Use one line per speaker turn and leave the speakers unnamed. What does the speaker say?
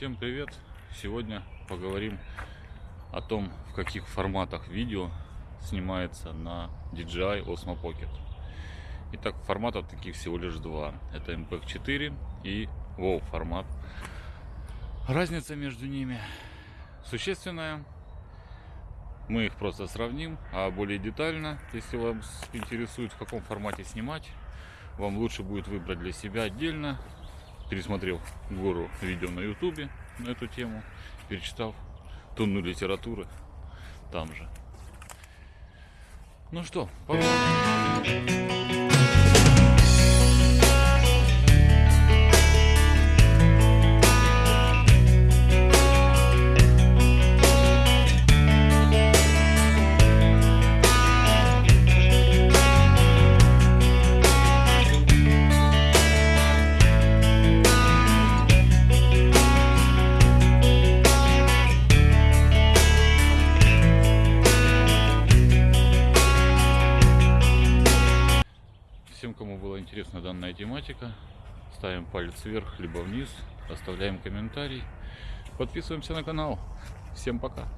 Всем привет! Сегодня поговорим о том, в каких форматах видео снимается на DJI Osmo Pocket. Итак, форматов таких всего лишь два. Это MPEG 4 и WoW формат. Разница между ними существенная. Мы их просто сравним, а более детально, если вас интересует, в каком формате снимать, вам лучше будет выбрать для себя отдельно пересмотрев гору видео на ютубе на эту тему, перечитав тонну литературы там же. Ну что, погнали. Всем, кому была интересна данная тематика, ставим палец вверх, либо вниз, оставляем комментарий, подписываемся на канал. Всем пока!